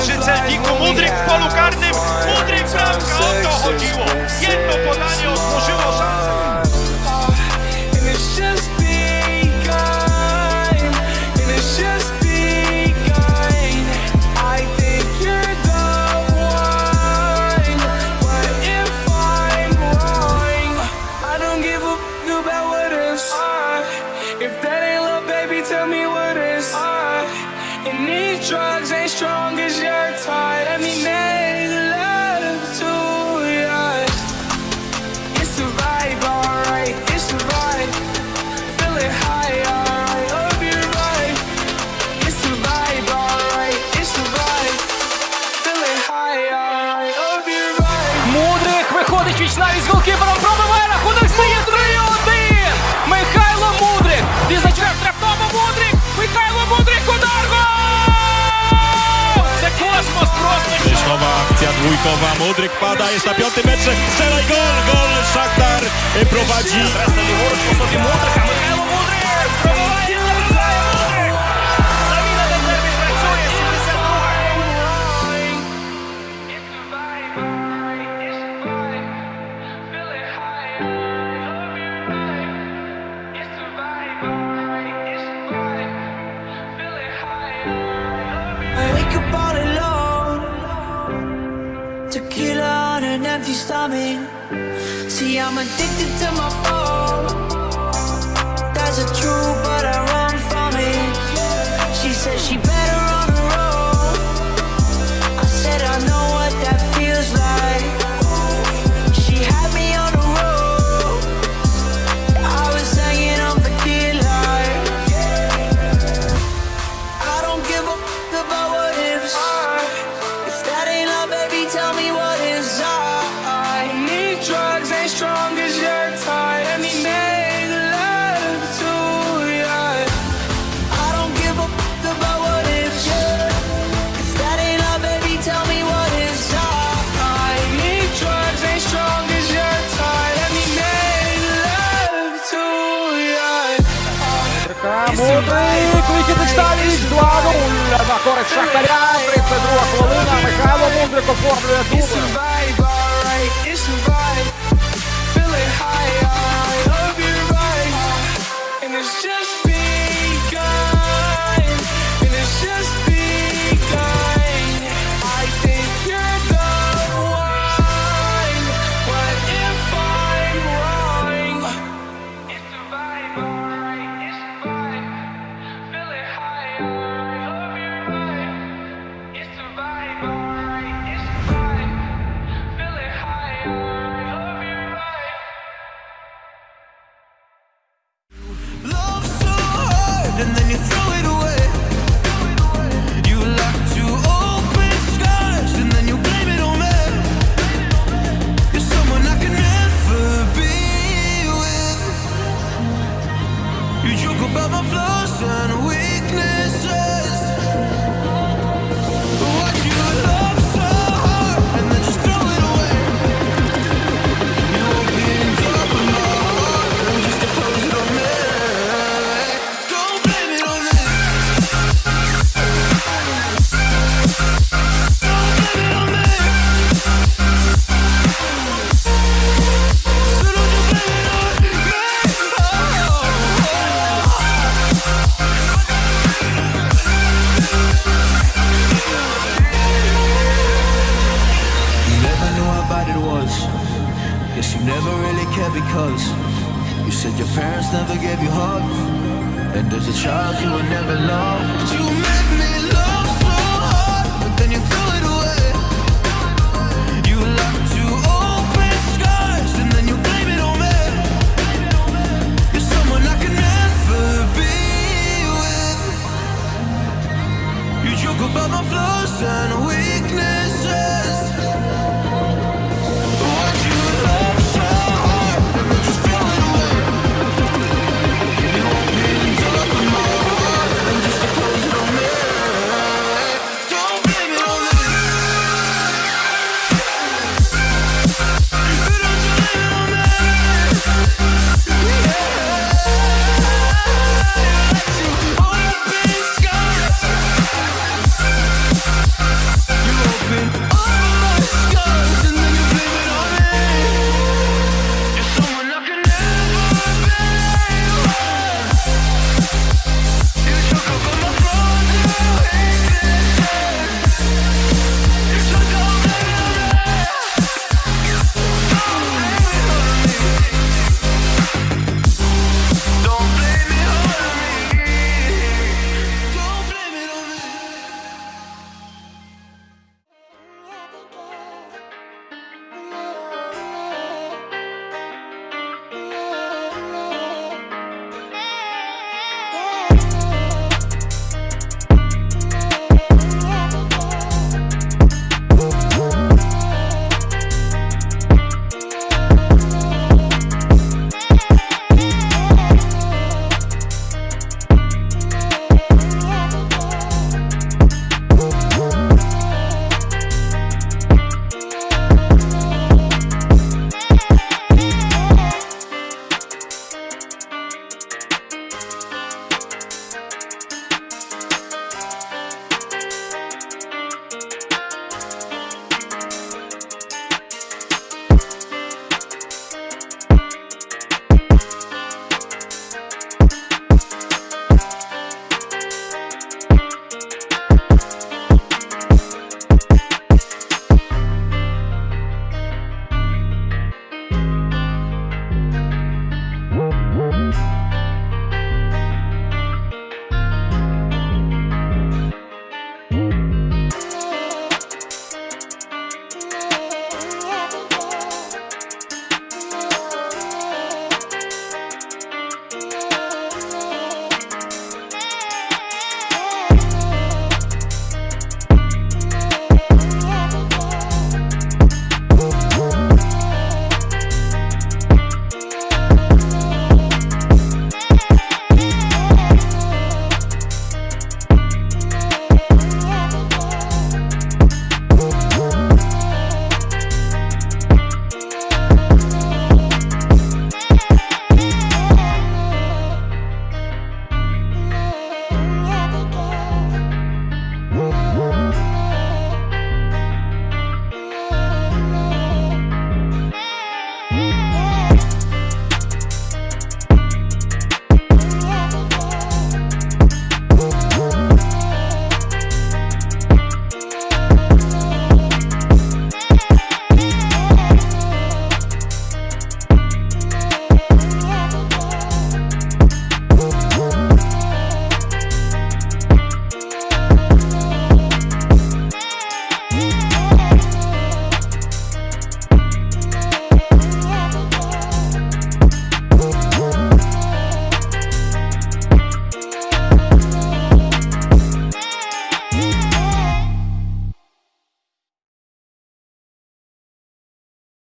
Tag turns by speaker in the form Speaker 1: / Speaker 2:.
Speaker 1: przy celniku, Mudryk w polu karnym, Mudryk bramka, o to chodziło. Jedno podanie otworzyło szansę.
Speaker 2: Міхнічич навіть з голкіпером пробиває рахунок стає 3-1. Михайло Мудрик. Візначка штрафного Мудрик. Михайло Мудрик удар! Це космос просто.
Speaker 3: Кришкова akcja dwójkowa. Мудрик падає jest п'ятий piątym metrze. гол gol, gol Szaktar prowadzi.
Speaker 2: Teraz na
Speaker 4: Mudryk, a my See, I'm addicted to my phone.
Speaker 2: Мудрик, Микітич Таліч, 2-0 на користь Шахтаря, 32 хвилина, Михайло Мудрик оформлює дубль.
Speaker 4: Never really cared because You said your parents never gave you hugs. And as a child you were never loved. You made me